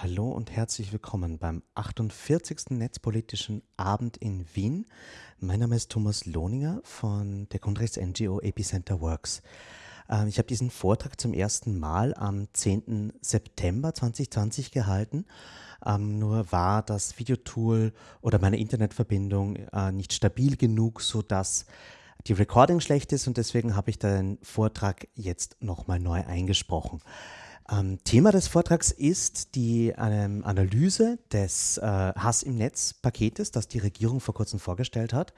Hallo und herzlich willkommen beim 48. Netzpolitischen Abend in Wien. Mein Name ist Thomas Lohninger von der Grundrechts-NGO Epicenter Works. Ähm, ich habe diesen Vortrag zum ersten Mal am 10. September 2020 gehalten. Ähm, nur war das Videotool oder meine Internetverbindung äh, nicht stabil genug, sodass die Recording schlecht ist und deswegen habe ich den Vortrag jetzt nochmal neu eingesprochen. Ähm, Thema des Vortrags ist die ähm, Analyse des äh, Hass im Netz Paketes, das die Regierung vor kurzem vorgestellt hat,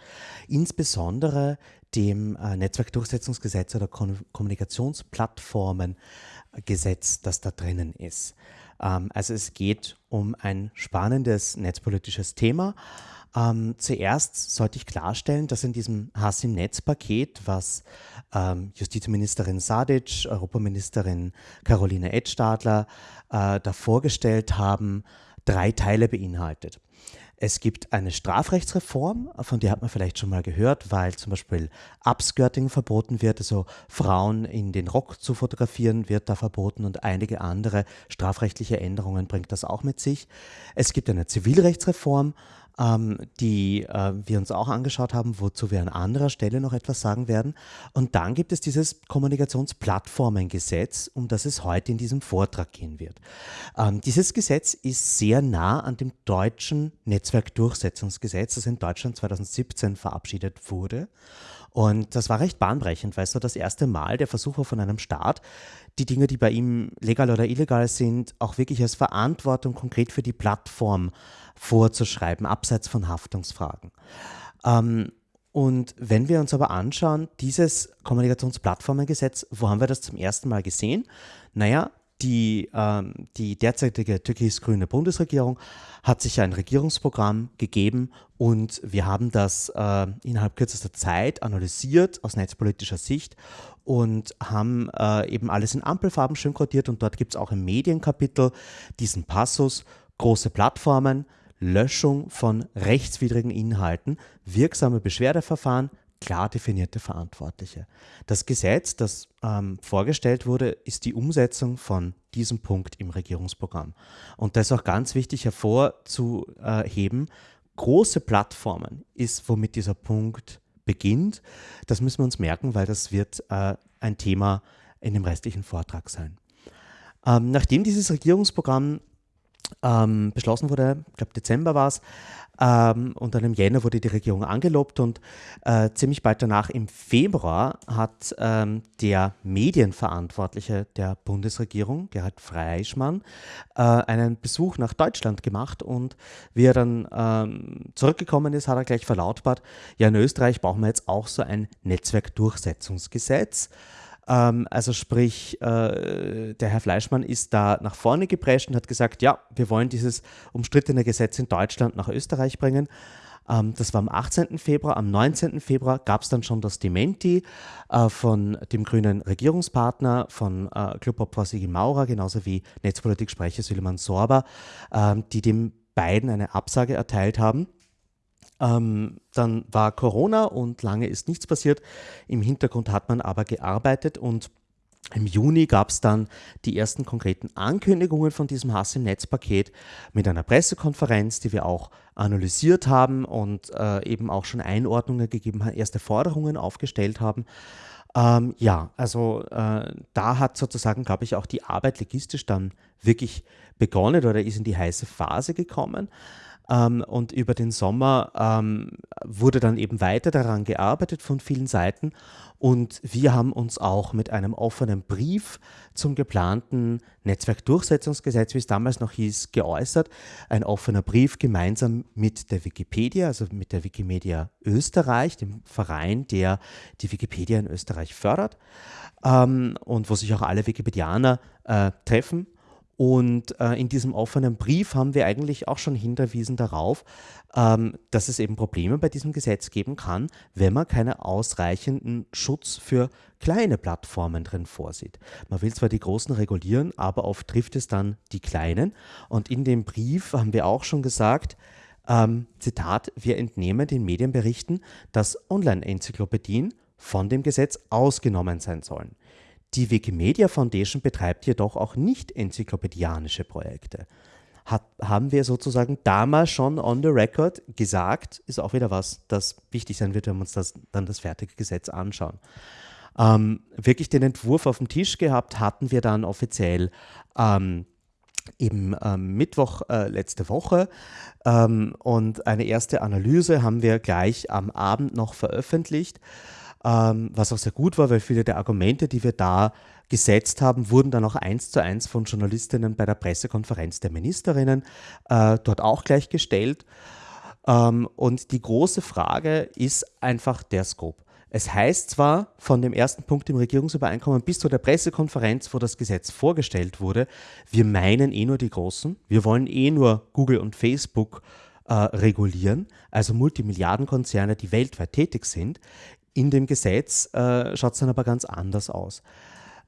insbesondere dem äh, Netzwerkdurchsetzungsgesetz oder Kom Kommunikationsplattformengesetz, das da drinnen ist. Ähm, also es geht um ein spannendes netzpolitisches Thema. Ähm, zuerst sollte ich klarstellen, dass in diesem Hass im Netz-Paket, was ähm, Justizministerin Sadic, Europaministerin Caroline Edstadler äh, da vorgestellt haben, drei Teile beinhaltet. Es gibt eine Strafrechtsreform, von der hat man vielleicht schon mal gehört, weil zum Beispiel Upskirting verboten wird, also Frauen in den Rock zu fotografieren wird da verboten und einige andere strafrechtliche Änderungen bringt das auch mit sich. Es gibt eine Zivilrechtsreform, ähm, die äh, wir uns auch angeschaut haben, wozu wir an anderer Stelle noch etwas sagen werden. Und dann gibt es dieses Kommunikationsplattformengesetz, um das es heute in diesem Vortrag gehen wird. Ähm, dieses Gesetz ist sehr nah an dem deutschen Netzwerkdurchsetzungsgesetz, das in Deutschland 2017 verabschiedet wurde. Und das war recht bahnbrechend, weil es so das erste Mal der Versuch war von einem Staat, die Dinge, die bei ihm legal oder illegal sind, auch wirklich als Verantwortung konkret für die Plattform vorzuschreiben, abseits von Haftungsfragen. Ähm, und wenn wir uns aber anschauen, dieses Kommunikationsplattformengesetz, wo haben wir das zum ersten Mal gesehen? Naja, die, ähm, die derzeitige türkis-grüne Bundesregierung hat sich ein Regierungsprogramm gegeben und wir haben das äh, innerhalb kürzester Zeit analysiert aus netzpolitischer Sicht und haben äh, eben alles in Ampelfarben schön kodiert und dort gibt es auch im Medienkapitel diesen Passus, große Plattformen, Löschung von rechtswidrigen Inhalten, wirksame Beschwerdeverfahren, klar definierte Verantwortliche. Das Gesetz, das ähm, vorgestellt wurde, ist die Umsetzung von diesem Punkt im Regierungsprogramm. Und das ist auch ganz wichtig hervorzuheben. Große Plattformen ist, womit dieser Punkt beginnt. Das müssen wir uns merken, weil das wird äh, ein Thema in dem restlichen Vortrag sein. Ähm, nachdem dieses Regierungsprogramm ähm, beschlossen wurde, ich glaube Dezember war es, ähm, und dann im Jänner wurde die Regierung angelobt und äh, ziemlich bald danach im Februar hat ähm, der Medienverantwortliche der Bundesregierung, Gerhard Freischmann, äh, einen Besuch nach Deutschland gemacht und wie er dann ähm, zurückgekommen ist, hat er gleich verlautbart, ja in Österreich brauchen wir jetzt auch so ein Netzwerkdurchsetzungsgesetz. Ähm, also sprich, äh, der Herr Fleischmann ist da nach vorne geprescht und hat gesagt, ja, wir wollen dieses umstrittene Gesetz in Deutschland nach Österreich bringen. Ähm, das war am 18. Februar. Am 19. Februar gab es dann schon das Dementi äh, von dem grünen Regierungspartner, von äh, Clubobfrau Sigi Maurer, genauso wie Netzpolitik-Sprecher Süleyman Sorba, äh, die dem beiden eine Absage erteilt haben. Ähm, dann war Corona und lange ist nichts passiert. Im Hintergrund hat man aber gearbeitet und im Juni gab es dann die ersten konkreten Ankündigungen von diesem Hass im Netz-Paket mit einer Pressekonferenz, die wir auch analysiert haben und äh, eben auch schon Einordnungen gegeben haben, erste Forderungen aufgestellt haben. Ähm, ja, also äh, da hat sozusagen, glaube ich, auch die Arbeit logistisch dann wirklich begonnen oder ist in die heiße Phase gekommen. Ähm, und über den Sommer ähm, wurde dann eben weiter daran gearbeitet von vielen Seiten. Und wir haben uns auch mit einem offenen Brief zum geplanten Netzwerkdurchsetzungsgesetz, wie es damals noch hieß, geäußert. Ein offener Brief gemeinsam mit der Wikipedia, also mit der Wikimedia Österreich, dem Verein, der die Wikipedia in Österreich fördert ähm, und wo sich auch alle Wikipedianer äh, treffen und äh, in diesem offenen Brief haben wir eigentlich auch schon hinterwiesen darauf, ähm, dass es eben Probleme bei diesem Gesetz geben kann, wenn man keinen ausreichenden Schutz für kleine Plattformen drin vorsieht. Man will zwar die großen regulieren, aber oft trifft es dann die kleinen. Und in dem Brief haben wir auch schon gesagt, ähm, Zitat, wir entnehmen den Medienberichten, dass Online-Enzyklopädien von dem Gesetz ausgenommen sein sollen. Die Wikimedia Foundation betreibt jedoch auch nicht enzyklopädianische Projekte. hat, haben wir sozusagen damals schon on the record gesagt, ist auch wieder was, das wichtig sein wird, wenn wir uns das, dann das fertige Gesetz anschauen. Ähm, wirklich den Entwurf auf dem Tisch gehabt hatten wir dann offiziell ähm, eben ähm, Mittwoch äh, letzte Woche ähm, und eine erste Analyse haben wir gleich am Abend noch veröffentlicht, ähm, was auch sehr gut war, weil viele der Argumente, die wir da gesetzt haben, wurden dann auch eins zu eins von Journalistinnen bei der Pressekonferenz der Ministerinnen äh, dort auch gleich gestellt. Ähm, und die große Frage ist einfach der Scope. Es heißt zwar von dem ersten Punkt im Regierungsübereinkommen bis zu der Pressekonferenz, wo das Gesetz vorgestellt wurde, wir meinen eh nur die Großen, wir wollen eh nur Google und Facebook äh, regulieren, also Multimilliardenkonzerne, die weltweit tätig sind. In dem Gesetz äh, schaut es dann aber ganz anders aus.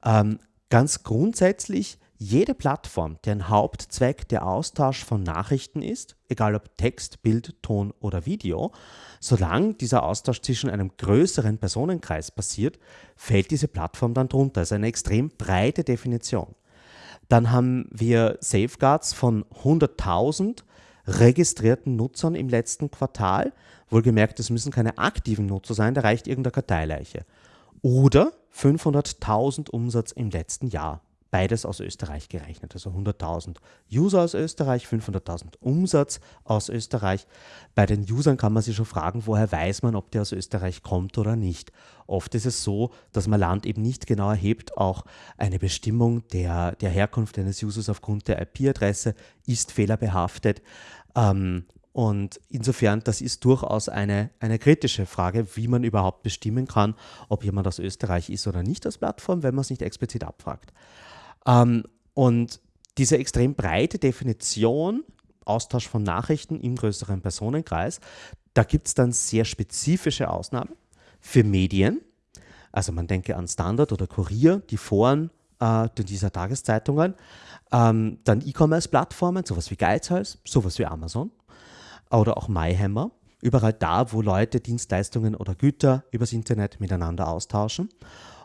Ähm, ganz grundsätzlich jede Plattform, deren Hauptzweck der Austausch von Nachrichten ist, egal ob Text, Bild, Ton oder Video, solange dieser Austausch zwischen einem größeren Personenkreis passiert, fällt diese Plattform dann drunter. Das ist eine extrem breite Definition. Dann haben wir Safeguards von 100.000 registrierten Nutzern im letzten Quartal. Wohlgemerkt, es müssen keine aktiven Nutzer sein, da reicht irgendeine Karteileiche. Oder 500.000 Umsatz im letzten Jahr beides aus Österreich gerechnet. Also 100.000 User aus Österreich, 500.000 Umsatz aus Österreich. Bei den Usern kann man sich schon fragen, woher weiß man, ob der aus Österreich kommt oder nicht. Oft ist es so, dass man Land eben nicht genau erhebt. Auch eine Bestimmung der, der Herkunft eines Users aufgrund der IP-Adresse ist fehlerbehaftet. Ähm, und insofern, das ist durchaus eine, eine kritische Frage, wie man überhaupt bestimmen kann, ob jemand aus Österreich ist oder nicht als Plattform, wenn man es nicht explizit abfragt. Ähm, und diese extrem breite Definition, Austausch von Nachrichten im größeren Personenkreis, da gibt es dann sehr spezifische Ausnahmen für Medien. Also man denke an Standard oder Kurier, die Foren äh, dieser Tageszeitungen. Ähm, dann E-Commerce-Plattformen, sowas wie Geizhals, sowas wie Amazon oder auch MyHammer. Überall da, wo Leute Dienstleistungen oder Güter übers Internet miteinander austauschen.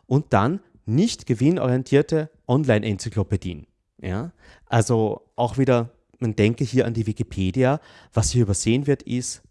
Und dann nicht gewinnorientierte Online-Enzyklopädien. Ja? Also auch wieder, man denke hier an die Wikipedia. Was hier übersehen wird, ist,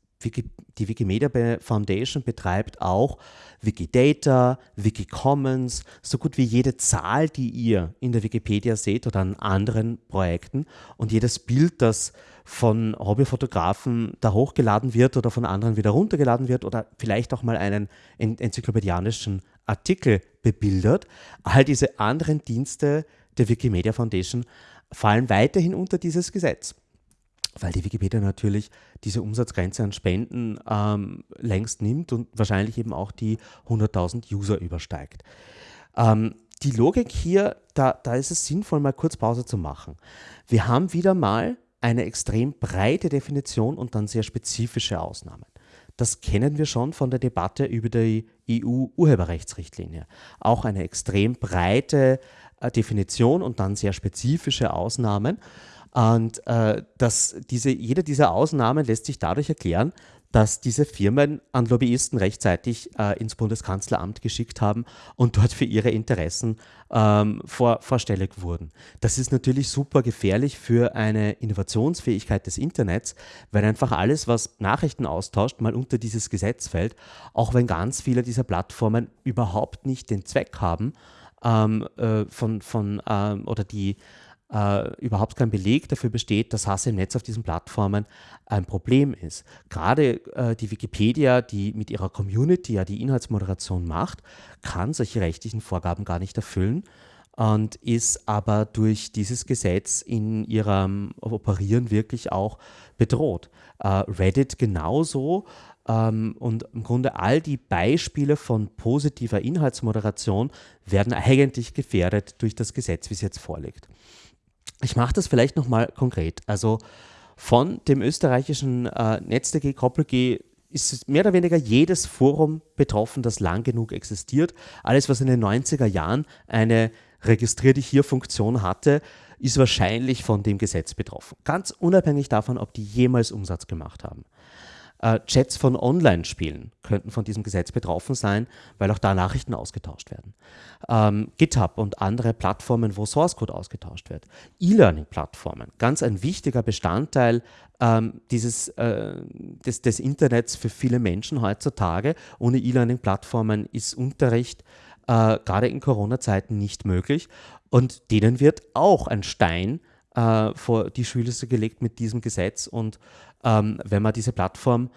die Wikimedia Foundation betreibt auch Wikidata, Wikicommons, so gut wie jede Zahl, die ihr in der Wikipedia seht oder an anderen Projekten und jedes Bild, das von Hobbyfotografen da hochgeladen wird oder von anderen wieder runtergeladen wird oder vielleicht auch mal einen enzyklopädianischen Artikel bebildert. All diese anderen Dienste der Wikimedia Foundation fallen weiterhin unter dieses Gesetz, weil die Wikipedia natürlich diese Umsatzgrenze an Spenden ähm, längst nimmt und wahrscheinlich eben auch die 100.000 User übersteigt. Ähm, die Logik hier, da, da ist es sinnvoll, mal kurz Pause zu machen. Wir haben wieder mal eine extrem breite Definition und dann sehr spezifische Ausnahmen. Das kennen wir schon von der Debatte über die EU-Urheberrechtsrichtlinie. Auch eine extrem breite äh, Definition und dann sehr spezifische Ausnahmen. Und äh, das, diese, jede dieser Ausnahmen lässt sich dadurch erklären, dass diese Firmen an Lobbyisten rechtzeitig äh, ins Bundeskanzleramt geschickt haben und dort für ihre Interessen ähm, vor, vorstellig wurden. Das ist natürlich super gefährlich für eine Innovationsfähigkeit des Internets, weil einfach alles, was Nachrichten austauscht, mal unter dieses Gesetz fällt, auch wenn ganz viele dieser Plattformen überhaupt nicht den Zweck haben, ähm, äh, von, von ähm, oder die äh, überhaupt kein Beleg dafür besteht, dass Hass im Netz auf diesen Plattformen ein Problem ist. Gerade äh, die Wikipedia, die mit ihrer Community ja die Inhaltsmoderation macht, kann solche rechtlichen Vorgaben gar nicht erfüllen und ist aber durch dieses Gesetz in ihrem Operieren wirklich auch bedroht. Äh, Reddit genauso. Ähm, und im Grunde all die Beispiele von positiver Inhaltsmoderation werden eigentlich gefährdet durch das Gesetz, wie es jetzt vorliegt. Ich mache das vielleicht nochmal konkret. Also von dem österreichischen äh, NetzDG, KoppelG ist mehr oder weniger jedes Forum betroffen, das lang genug existiert. Alles, was in den 90er Jahren eine Registrier dich hier Funktion hatte, ist wahrscheinlich von dem Gesetz betroffen. Ganz unabhängig davon, ob die jemals Umsatz gemacht haben. Äh, Chats von Online-Spielen könnten von diesem Gesetz betroffen sein, weil auch da Nachrichten ausgetauscht werden. Ähm, GitHub und andere Plattformen, wo Source Code ausgetauscht wird. E-Learning-Plattformen, ganz ein wichtiger Bestandteil ähm, dieses, äh, des, des Internets für viele Menschen heutzutage. Ohne E-Learning-Plattformen ist Unterricht äh, gerade in Corona-Zeiten nicht möglich. Und denen wird auch ein Stein vor die Schüler gelegt mit diesem Gesetz. Und ähm, wenn man diese Plattform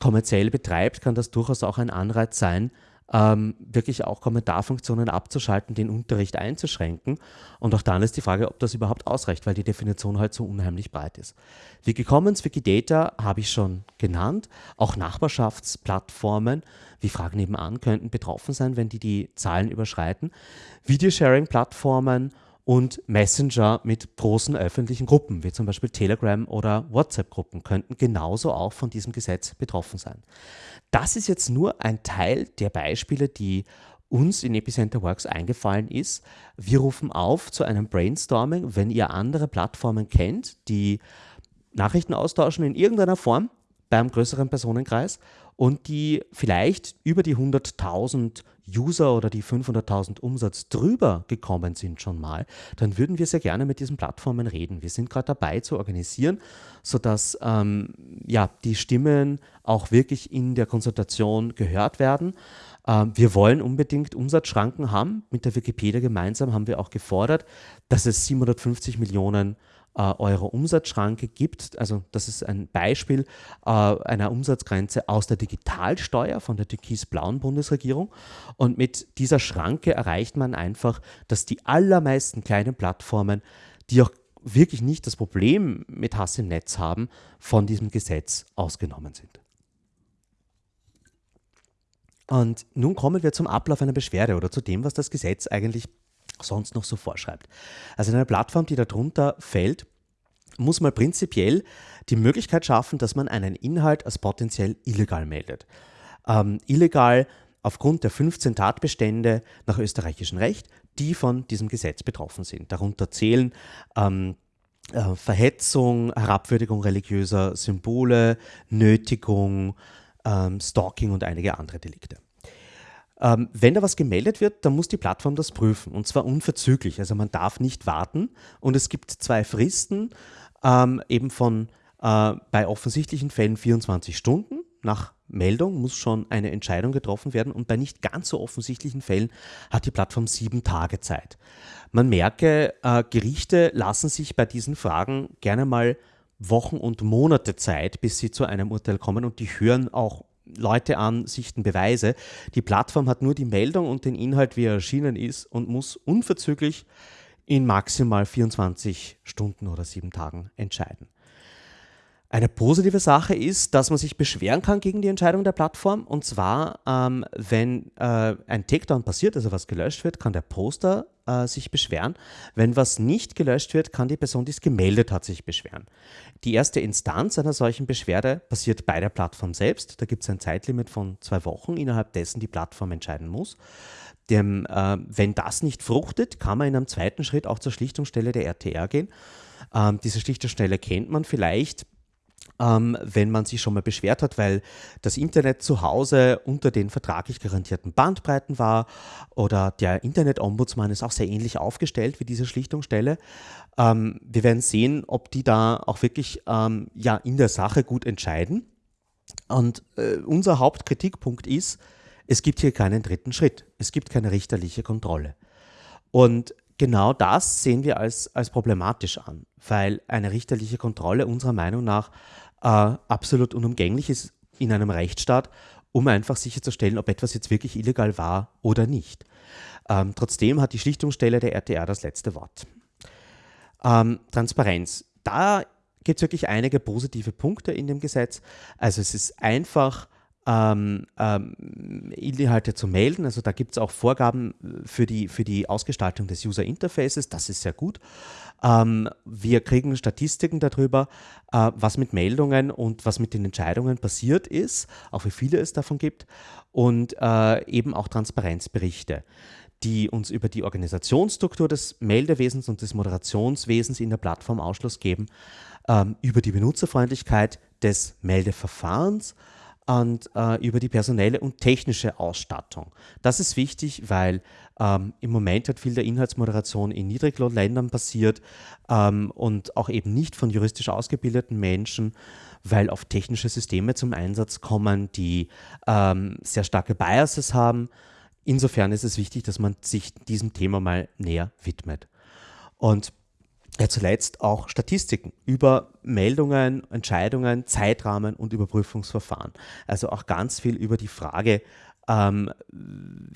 kommerziell betreibt, kann das durchaus auch ein Anreiz sein, ähm, wirklich auch Kommentarfunktionen abzuschalten, den Unterricht einzuschränken. Und auch dann ist die Frage, ob das überhaupt ausreicht, weil die Definition halt so unheimlich breit ist. Wikicommons, Wikidata habe ich schon genannt. Auch Nachbarschaftsplattformen wie Fragen nebenan könnten betroffen sein, wenn die die Zahlen überschreiten. Videosharing-Plattformen und Messenger mit großen öffentlichen Gruppen, wie zum Beispiel Telegram oder WhatsApp-Gruppen, könnten genauso auch von diesem Gesetz betroffen sein. Das ist jetzt nur ein Teil der Beispiele, die uns in Epicenter Works eingefallen ist. Wir rufen auf zu einem Brainstorming, wenn ihr andere Plattformen kennt, die Nachrichten austauschen in irgendeiner Form beim größeren Personenkreis und die vielleicht über die 100.000 User oder die 500.000 Umsatz drüber gekommen sind schon mal, dann würden wir sehr gerne mit diesen Plattformen reden. Wir sind gerade dabei zu organisieren, sodass ähm, ja, die Stimmen auch wirklich in der Konsultation gehört werden. Ähm, wir wollen unbedingt Umsatzschranken haben. Mit der Wikipedia gemeinsam haben wir auch gefordert, dass es 750 Millionen äh, Euro Umsatzschranke gibt. Also das ist ein Beispiel äh, einer Umsatzgrenze aus der Digitalsteuer von der türkis-blauen Bundesregierung. Und mit dieser Schranke erreicht man einfach, dass die allermeisten kleinen Plattformen, die auch wirklich nicht das Problem mit Hass im Netz haben, von diesem Gesetz ausgenommen sind. Und nun kommen wir zum Ablauf einer Beschwerde oder zu dem, was das Gesetz eigentlich sonst noch so vorschreibt. Also eine Plattform, die darunter fällt, muss man prinzipiell die Möglichkeit schaffen, dass man einen Inhalt als potenziell illegal meldet. Ähm, illegal aufgrund der 15 Tatbestände nach österreichischem Recht, die von diesem Gesetz betroffen sind. Darunter zählen ähm, äh, Verhetzung, Herabwürdigung religiöser Symbole, Nötigung, ähm, Stalking und einige andere Delikte. Ähm, wenn da was gemeldet wird, dann muss die Plattform das prüfen und zwar unverzüglich. Also man darf nicht warten und es gibt zwei Fristen, ähm, eben von äh, bei offensichtlichen Fällen 24 Stunden nach Meldung muss schon eine Entscheidung getroffen werden und bei nicht ganz so offensichtlichen Fällen hat die Plattform sieben Tage Zeit. Man merke, äh, Gerichte lassen sich bei diesen Fragen gerne mal Wochen und Monate Zeit, bis sie zu einem Urteil kommen und die hören auch Leute an, sichten Beweise. Die Plattform hat nur die Meldung und den Inhalt, wie er erschienen ist und muss unverzüglich in maximal 24 Stunden oder sieben Tagen entscheiden. Eine positive Sache ist, dass man sich beschweren kann gegen die Entscheidung der Plattform. Und zwar, ähm, wenn äh, ein Takedown passiert, also was gelöscht wird, kann der Poster äh, sich beschweren. Wenn was nicht gelöscht wird, kann die Person, die es gemeldet hat, sich beschweren. Die erste Instanz einer solchen Beschwerde passiert bei der Plattform selbst. Da gibt es ein Zeitlimit von zwei Wochen, innerhalb dessen die Plattform entscheiden muss. Dem, äh, wenn das nicht fruchtet, kann man in einem zweiten Schritt auch zur Schlichtungsstelle der RTR gehen. Ähm, diese Schlichtungsstelle kennt man vielleicht ähm, wenn man sich schon mal beschwert hat, weil das Internet zu Hause unter den vertraglich garantierten Bandbreiten war oder der Internet-Ombudsmann ist auch sehr ähnlich aufgestellt wie diese Schlichtungsstelle. Ähm, wir werden sehen, ob die da auch wirklich ähm, ja, in der Sache gut entscheiden. Und äh, unser Hauptkritikpunkt ist, es gibt hier keinen dritten Schritt. Es gibt keine richterliche Kontrolle. Und genau das sehen wir als, als problematisch an, weil eine richterliche Kontrolle unserer Meinung nach äh, absolut unumgänglich ist in einem Rechtsstaat, um einfach sicherzustellen, ob etwas jetzt wirklich illegal war oder nicht. Ähm, trotzdem hat die Schlichtungsstelle der RTR das letzte Wort. Ähm, Transparenz. Da gibt es wirklich einige positive Punkte in dem Gesetz. Also es ist einfach ähm, ähm, Inhalte zu melden. Also da gibt es auch Vorgaben für die, für die Ausgestaltung des User Interfaces. Das ist sehr gut. Ähm, wir kriegen Statistiken darüber, äh, was mit Meldungen und was mit den Entscheidungen passiert ist, auch wie viele es davon gibt und äh, eben auch Transparenzberichte. die uns über die Organisationsstruktur des Meldewesens und des Moderationswesens in der Plattform Ausschluss geben, ähm, über die Benutzerfreundlichkeit des Meldeverfahrens und äh, über die personelle und technische Ausstattung. Das ist wichtig, weil ähm, im Moment hat viel der Inhaltsmoderation in Niedriglohnländern passiert ähm, und auch eben nicht von juristisch ausgebildeten Menschen, weil oft technische Systeme zum Einsatz kommen, die ähm, sehr starke Biases haben. Insofern ist es wichtig, dass man sich diesem Thema mal näher widmet. Und ja, zuletzt auch Statistiken über Meldungen, Entscheidungen, Zeitrahmen und Überprüfungsverfahren. Also auch ganz viel über die Frage, ähm,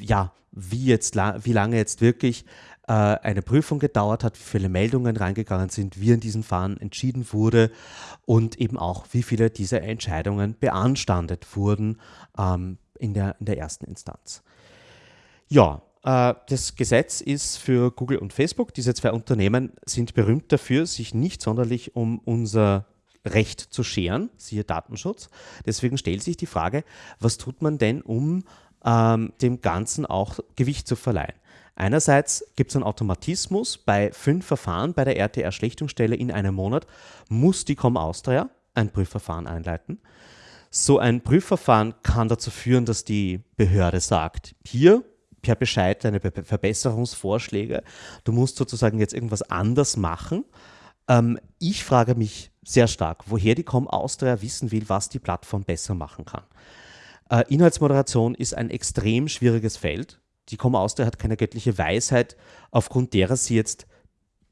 ja, wie, jetzt, wie lange jetzt wirklich äh, eine Prüfung gedauert hat, wie viele Meldungen reingegangen sind, wie in diesen Fahren entschieden wurde und eben auch, wie viele dieser Entscheidungen beanstandet wurden ähm, in, der, in der ersten Instanz. Ja, das Gesetz ist für Google und Facebook. Diese zwei Unternehmen sind berühmt dafür, sich nicht sonderlich um unser Recht zu scheren, siehe Datenschutz. Deswegen stellt sich die Frage, was tut man denn, um ähm, dem Ganzen auch Gewicht zu verleihen? Einerseits gibt es einen Automatismus, bei fünf Verfahren bei der RTR-Schlichtungsstelle in einem Monat muss die Com Austria ein Prüfverfahren einleiten. So ein Prüfverfahren kann dazu führen, dass die Behörde sagt, hier per Bescheid deine Be Verbesserungsvorschläge. Du musst sozusagen jetzt irgendwas anders machen. Ähm, ich frage mich sehr stark, woher die Com Austria wissen will, was die Plattform besser machen kann. Äh, Inhaltsmoderation ist ein extrem schwieriges Feld. Die Com Austria hat keine göttliche Weisheit, aufgrund derer sie jetzt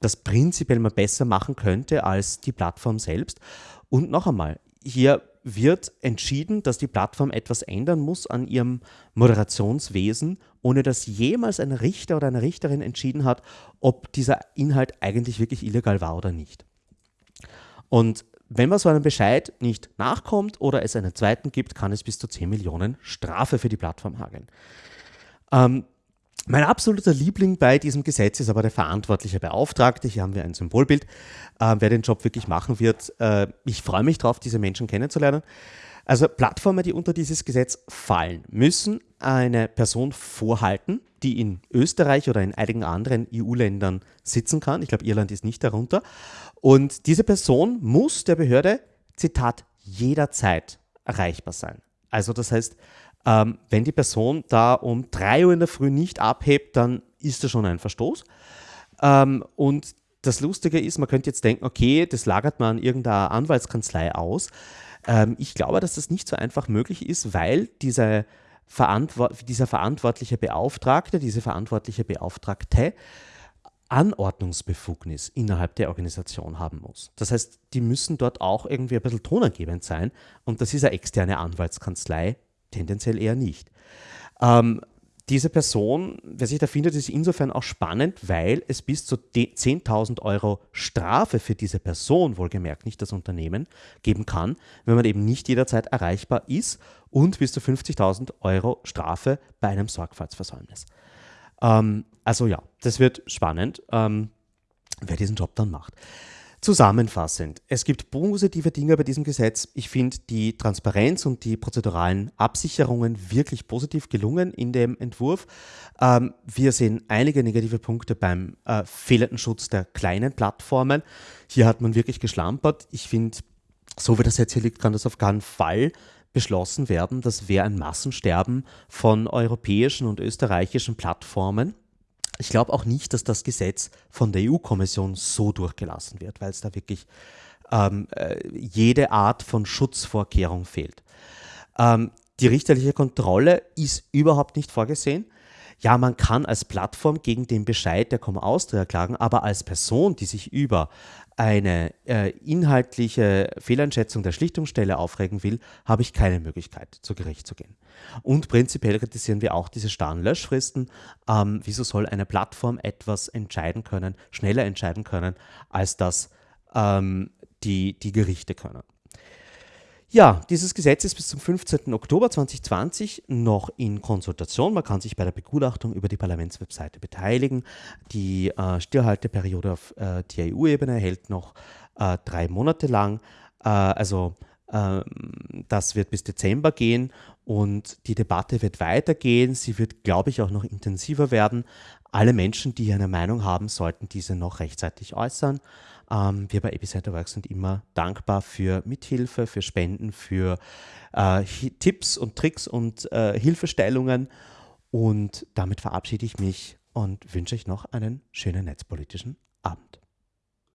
das prinzipiell mal besser machen könnte als die Plattform selbst. Und noch einmal, hier wird entschieden, dass die Plattform etwas ändern muss an ihrem Moderationswesen, ohne dass jemals ein Richter oder eine Richterin entschieden hat, ob dieser Inhalt eigentlich wirklich illegal war oder nicht. Und wenn man so einem Bescheid nicht nachkommt oder es einen zweiten gibt, kann es bis zu 10 Millionen Strafe für die Plattform hageln. Ähm, mein absoluter Liebling bei diesem Gesetz ist aber der verantwortliche Beauftragte. Hier haben wir ein Symbolbild, äh, wer den Job wirklich machen wird. Äh, ich freue mich darauf, diese Menschen kennenzulernen. Also Plattformen, die unter dieses Gesetz fallen, müssen eine Person vorhalten, die in Österreich oder in einigen anderen EU-Ländern sitzen kann. Ich glaube, Irland ist nicht darunter. Und diese Person muss der Behörde, Zitat, jederzeit erreichbar sein. Also das heißt, ähm, wenn die Person da um 3 Uhr in der Früh nicht abhebt, dann ist das schon ein Verstoß. Ähm, und das Lustige ist, man könnte jetzt denken, okay, das lagert man an irgendeiner Anwaltskanzlei aus. Ähm, ich glaube, dass das nicht so einfach möglich ist, weil diese Verantwort dieser verantwortliche Beauftragte, diese verantwortliche Beauftragte Anordnungsbefugnis innerhalb der Organisation haben muss. Das heißt, die müssen dort auch irgendwie ein bisschen tonangebend sein und das ist eine externe Anwaltskanzlei tendenziell eher nicht. Ähm, diese Person, wer sich da findet, ist insofern auch spannend, weil es bis zu 10.000 Euro Strafe für diese Person, wohlgemerkt nicht das Unternehmen, geben kann, wenn man eben nicht jederzeit erreichbar ist und bis zu 50.000 Euro Strafe bei einem Sorgfaltsversäumnis. Ähm, also ja, das wird spannend, ähm, wer diesen Job dann macht. Zusammenfassend, es gibt positive Dinge bei diesem Gesetz. Ich finde die Transparenz und die prozeduralen Absicherungen wirklich positiv gelungen in dem Entwurf. Ähm, wir sehen einige negative Punkte beim äh, fehlenden Schutz der kleinen Plattformen. Hier hat man wirklich geschlampert. Ich finde, so wie das jetzt hier liegt, kann das auf keinen Fall beschlossen werden. Das wäre ein Massensterben von europäischen und österreichischen Plattformen. Ich glaube auch nicht, dass das Gesetz von der EU-Kommission so durchgelassen wird, weil es da wirklich ähm, äh, jede Art von Schutzvorkehrung fehlt. Ähm, die richterliche Kontrolle ist überhaupt nicht vorgesehen. Ja, man kann als Plattform gegen den Bescheid der Komma Austria klagen, aber als Person, die sich über eine äh, inhaltliche Fehleinschätzung der Schlichtungsstelle aufregen will, habe ich keine Möglichkeit, zu Gericht zu gehen. Und prinzipiell kritisieren wir auch diese starren Löschfristen. Ähm, wieso soll eine Plattform etwas entscheiden können, schneller entscheiden können, als das ähm, die, die Gerichte können? Ja, dieses Gesetz ist bis zum 15. Oktober 2020 noch in Konsultation. Man kann sich bei der Begutachtung über die Parlamentswebseite beteiligen. Die äh, Stillhalteperiode auf äh, der EU-Ebene hält noch äh, drei Monate lang. Äh, also ähm, das wird bis Dezember gehen Und die Debatte wird weitergehen. Sie wird, glaube ich, auch noch intensiver werden. Alle Menschen, die eine Meinung haben, sollten diese noch rechtzeitig äußern. Ähm, wir bei Epicenter Work sind immer dankbar für Mithilfe, für Spenden, für äh, Tipps und Tricks und äh, Hilfestellungen. Und damit verabschiede ich mich und wünsche euch noch einen schönen netzpolitischen Abend.